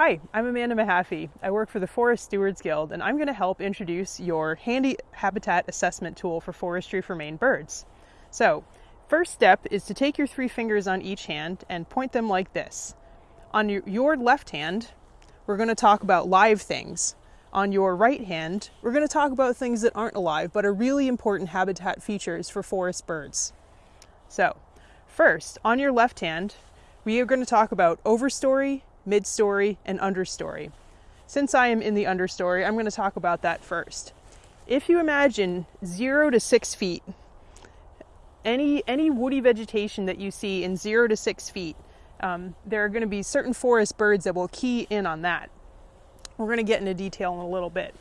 Hi, I'm Amanda Mahaffey. I work for the Forest Stewards Guild and I'm going to help introduce your handy habitat assessment tool for forestry for Maine birds. So, first step is to take your three fingers on each hand and point them like this. On your, left hand, we're going to talk about live things. On your right hand, we're going to talk about things that aren't alive but are really important habitat features for forest birds. So, first, on your left hand, we are going to talk about overstory, midstory, and understory. Since I am in the understory, I'm going to talk about that first. If you imagine zero to six feet, any, any woody vegetation that you see in zero to six feet, um, there are going to be certain forest birds that will key in on that. We're going to get into detail in a little bit.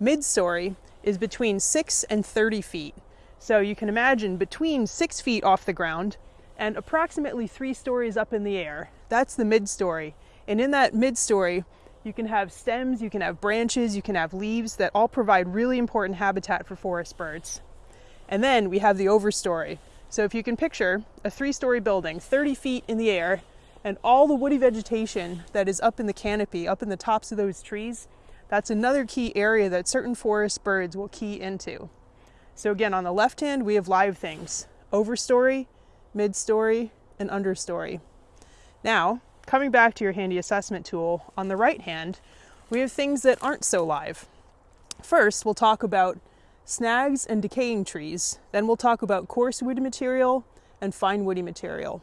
Midstory is between 6 and 30 feet. So you can imagine between 6 feet off the ground and approximately 3 stories up in the air. That's the midstory. And in that midstory, you can have stems, you can have branches, you can have leaves that all provide really important habitat for forest birds. And then we have the overstory. So if you can picture a three story building, 30 feet in the air, and all the woody vegetation that is up in the canopy, up in the tops of those trees, that's another key area that certain forest birds will key into. So again, on the left hand, we have live things, overstory, midstory, and understory. Now, Coming back to your handy assessment tool, on the right hand, we have things that aren't so live. First, we'll talk about snags and decaying trees. Then we'll talk about coarse woody material and fine woody material.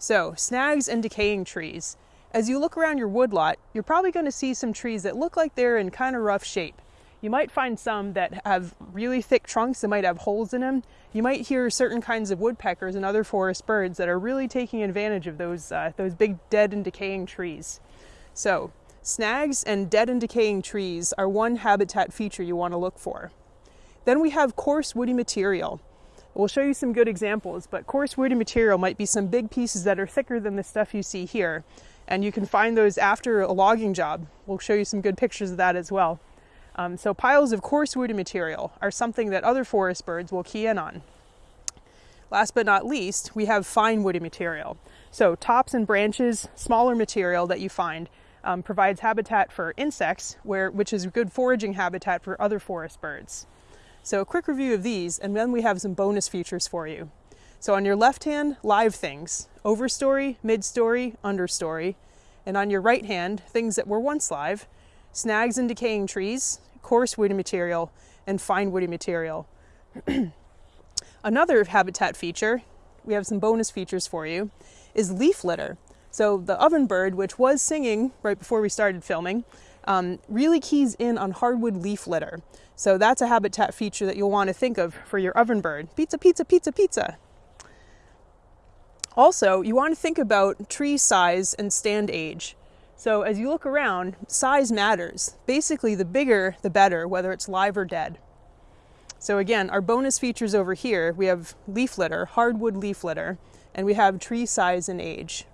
So, snags and decaying trees. As you look around your woodlot, you're probably going to see some trees that look like they're in kind of rough shape. You might find some that have really thick trunks that might have holes in them. You might hear certain kinds of woodpeckers and other forest birds that are really taking advantage of those, uh, those big dead and decaying trees. So, snags and dead and decaying trees are one habitat feature you want to look for. Then we have coarse woody material. We'll show you some good examples, but coarse woody material might be some big pieces that are thicker than the stuff you see here. And you can find those after a logging job. We'll show you some good pictures of that as well. Um, so piles of coarse woody material are something that other forest birds will key in on. Last but not least, we have fine woody material. So tops and branches, smaller material that you find um, provides habitat for insects, where, which is a good foraging habitat for other forest birds. So a quick review of these, and then we have some bonus features for you. So on your left hand, live things, overstory, midstory, understory. And on your right hand, things that were once live, snags and decaying trees, coarse woody material, and fine woody material. Another habitat feature, we have some bonus features for you, is leaf litter. So the ovenbird, which was singing right before we started filming, um, really keys in on hardwood leaf litter. So that's a habitat feature that you'll want to think of for your ovenbird. Pizza, pizza, pizza, pizza. Also, you want to think about tree size and stand age. So as you look around, size matters. Basically, the bigger, the better, whether it's live or dead. So again, our bonus features over here, we have leaf litter, hardwood leaf litter, and we have tree size and age.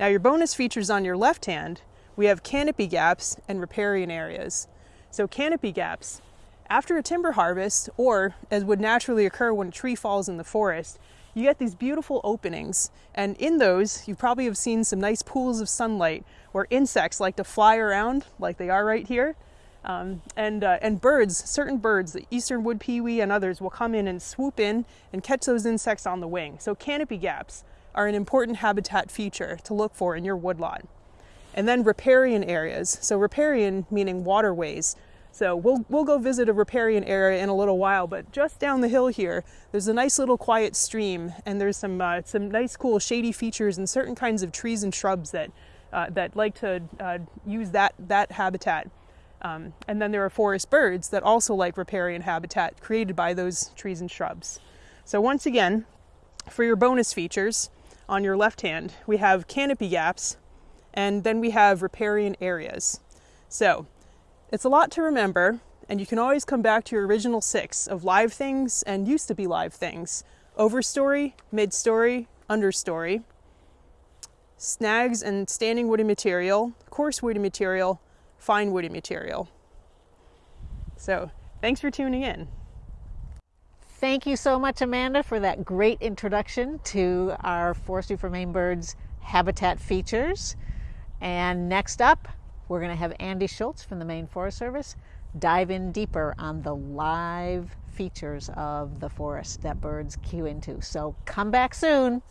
Now your bonus features on your left hand, we have canopy gaps and riparian areas. So canopy gaps, after a timber harvest, or as would naturally occur when a tree falls in the forest, you get these beautiful openings. And in those, you probably have seen some nice pools of sunlight where insects like to fly around like they are right here. Um, and, uh, and birds, certain birds, the eastern wood pewee and others will come in and swoop in and catch those insects on the wing. So canopy gaps are an important habitat feature to look for in your woodlot. And then riparian areas. So riparian meaning waterways. So we'll, we'll go visit a riparian area in a little while, but just down the hill here, there's a nice little quiet stream and there's some, uh, some nice cool shady features and certain kinds of trees and shrubs that, uh, that like to uh, use that, that habitat. Um, and then there are forest birds that also like riparian habitat created by those trees and shrubs. So once again, for your bonus features, on your left hand, we have canopy gaps, and then we have riparian areas. So it's a lot to remember, and you can always come back to your original six of live things and used to be live things. Overstory, midstory, understory, snags and standing woody material, coarse woody material, fine woody material. So thanks for tuning in. Thank you so much, Amanda, for that great introduction to our Forestry for Maine Birds habitat features. And next up, we're going to have Andy Schultz from the Maine Forest Service dive in deeper on the live features of the forest that birds cue into. So come back soon.